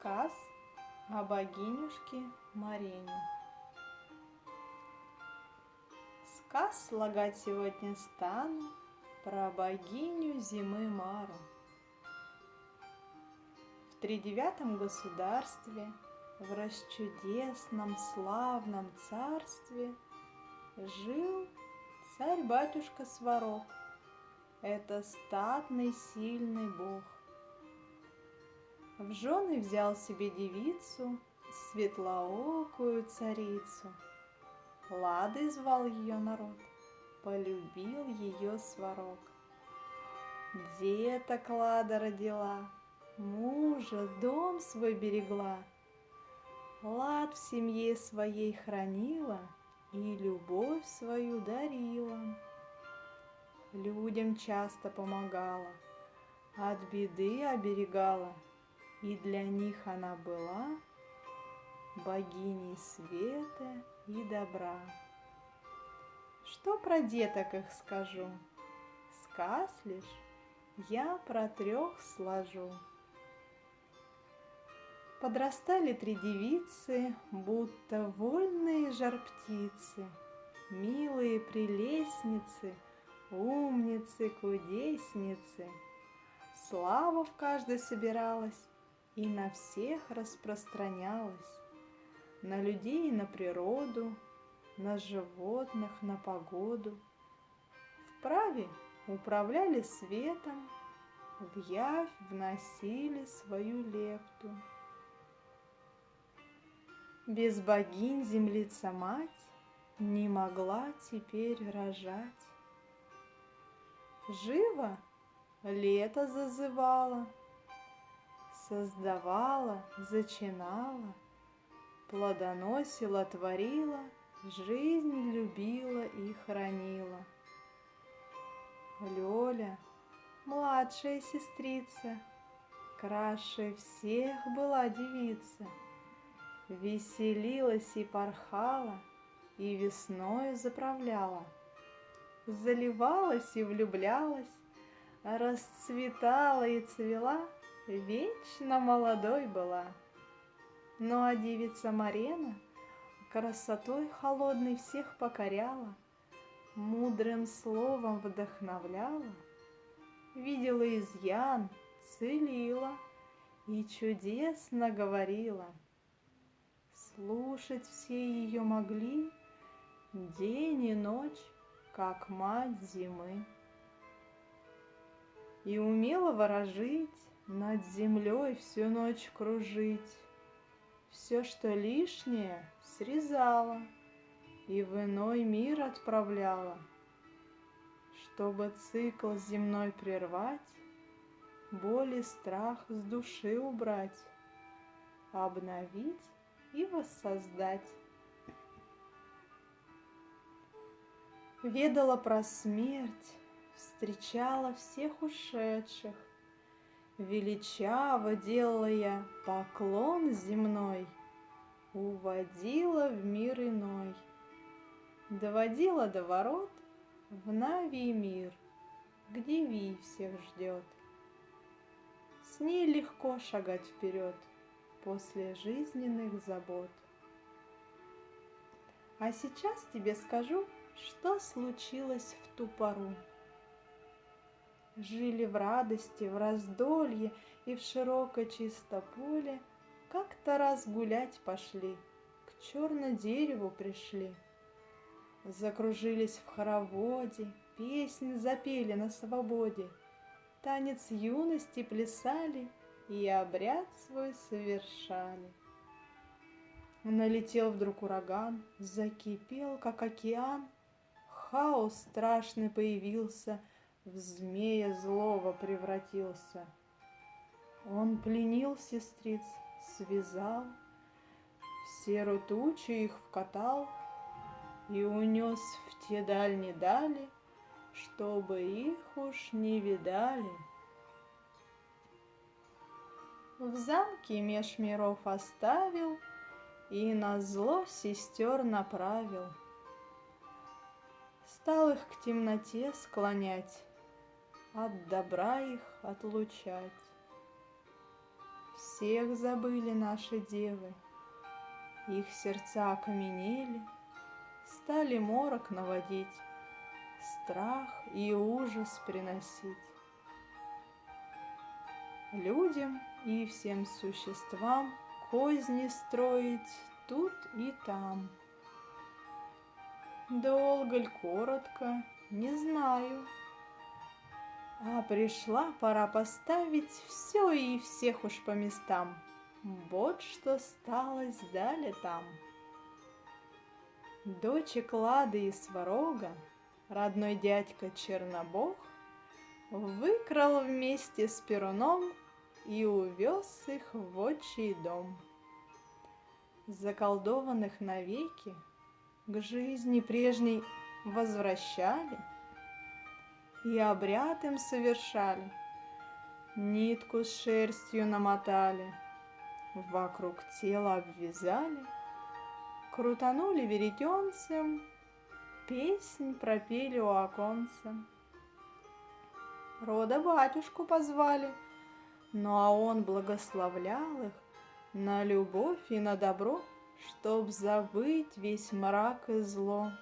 Сказ о богинюшке Марине. Сказ слагать сегодня стану про богиню зимы Мару. В тридевятом государстве, в расчудесном славном царстве жил царь-батюшка Сварог. Это статный сильный бог. В жены взял себе девицу, светлоокую царицу. Ладой звал ее народ, полюбил ее сварог. Деток Лада родила, мужа, дом свой берегла. Лад в семье своей хранила и любовь свою дарила. Людям часто помогала, от беды оберегала — и для них она была богиней света и добра. Что про деток их скажу? Сказ лишь я про трех сложу. Подрастали три девицы, будто вольные жар-птицы, Милые прелестницы, умницы, кудесницы. Слава в каждой собиралась, и на всех распространялась, на людей и на природу, на животных, на погоду. Вправе управляли светом, в явь вносили свою лепту. Без богинь землица мать не могла теперь рожать. Живо лето зазывало — создавала, зачинала, плодоносила, творила, жизнь любила и хранила. Лёля, младшая сестрица, краше всех была девица, веселилась и порхала, и весною заправляла, заливалась и влюблялась, расцветала и цвела — вечно молодой была. Ну а девица Марена красотой холодной всех покоряла, Мудрым словом вдохновляла, Видела изъян, целила И чудесно говорила. Слушать все ее могли День и ночь, как мать зимы. И умела ворожить, над землей всю ночь кружить. Все, что лишнее, срезала и в иной мир отправляла, чтобы цикл земной прервать, боль и страх с души убрать, обновить и воссоздать. Ведала про смерть, встречала всех ушедших, Величаво делала я поклон земной, Уводила в мир иной, Доводила до ворот в Нави мир, Где Ви всех ждет. С ней легко шагать вперед После жизненных забот. А сейчас тебе скажу, что случилось в ту пору. Жили в радости, в раздолье и в широкое чисто поле, Как-то раз гулять пошли, к черно дереву пришли. Закружились в хороводе, песни запели на свободе, Танец юности плясали и обряд свой совершали. Налетел вдруг ураган, закипел, как океан, Хаос страшный появился — в змея злого превратился. Он пленил сестриц, связал, в серу тучу их вкатал и унес в те дальние дали, чтобы их уж не видали. В замке меж миров оставил и на зло сестер направил. Стал их к темноте склонять, от добра их отлучать. всех забыли наши девы. Их сердца окаменели, стали морок наводить, страх и ужас приносить. Людям и всем существам козни строить тут и там. Долго ль, коротко, не знаю, а пришла пора поставить все и всех уж по местам. Вот что сталось далее там. Дочек Лады и Сварога, родной дядька Чернобог, Выкрал вместе с Перуном и увез их в отчий дом. Заколдованных навеки к жизни прежней возвращали — и обряд им совершали. Нитку с шерстью намотали, вокруг тела обвязали, крутанули веретенцем, песнь пропели у оконца. Рода батюшку позвали, ну а он благословлял их на любовь и на добро, чтоб забыть весь мрак и зло.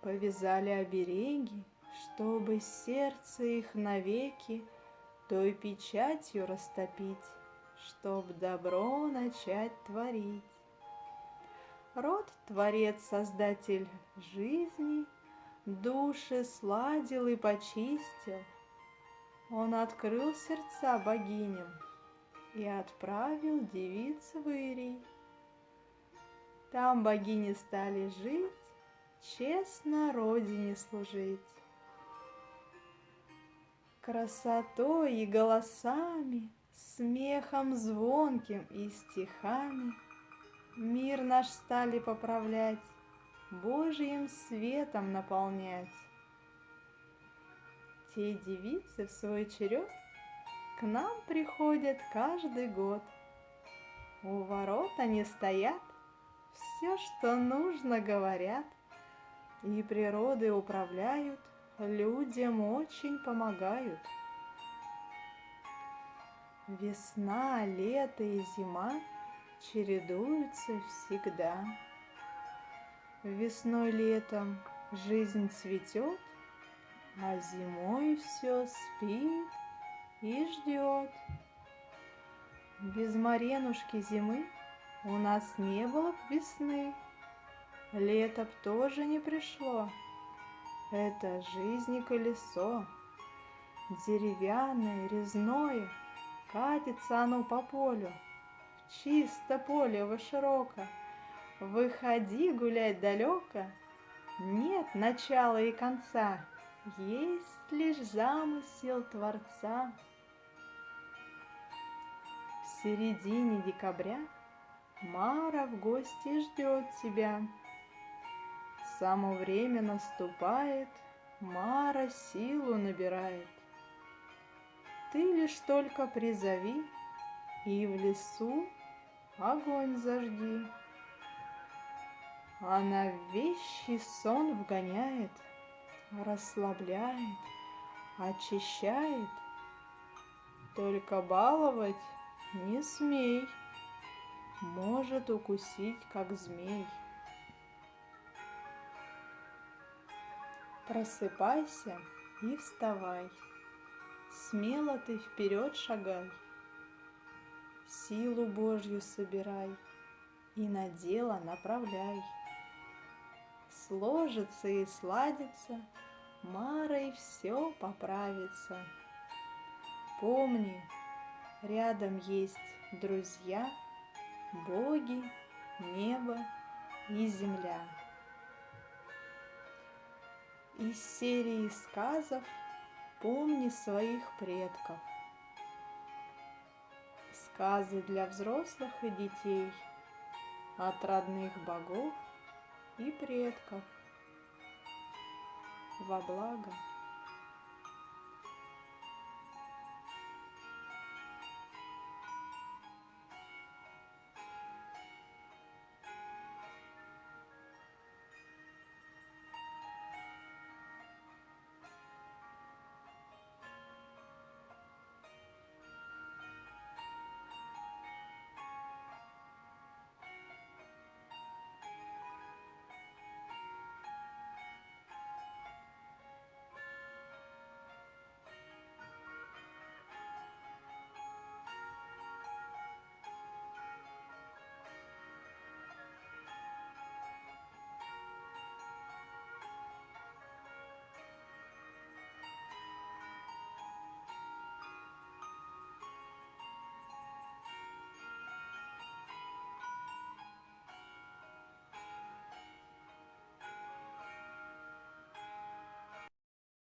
Повязали обереги, чтобы сердце их навеки той печатью растопить, чтоб добро начать творить. Род Творец, Создатель жизни, души сладил и почистил. Он открыл сердца богиням и отправил девиц в Ирий. Там богини стали жить, честно родине служить красотой и голосами, Смехом звонким и стихами Мир наш стали поправлять, Божьим светом наполнять. Те девицы в свой черед К нам приходят каждый год. У ворот они стоят, Все, что нужно, говорят, И природы управляют, людям очень помогают. Весна, лето и зима чередуются всегда. Весной, летом жизнь цветет, а зимой все спит и ждет. Без Маренушки зимы у нас не было б весны, лето б тоже не пришло. Это жизни колесо, деревянное, резное, Катится оно по полю, в чисто поле во широко. Выходи гулять далеко, нет начала и конца, Есть лишь замысел Творца. В середине декабря Мара в гости ждет тебя. Само время наступает, Мара силу набирает. Ты лишь только призови, И в лесу огонь зажги. Она вещий сон вгоняет, Расслабляет, очищает. Только баловать не смей, Может укусить, как змей. Просыпайся и вставай, Смело ты вперед шагай, Силу Божью собирай И на дело направляй. Сложится и сладится, Марой все поправится. Помни, рядом есть друзья, Боги, небо и земля. Из серии сказов «Помни своих предков». Сказы для взрослых и детей от родных богов и предков во благо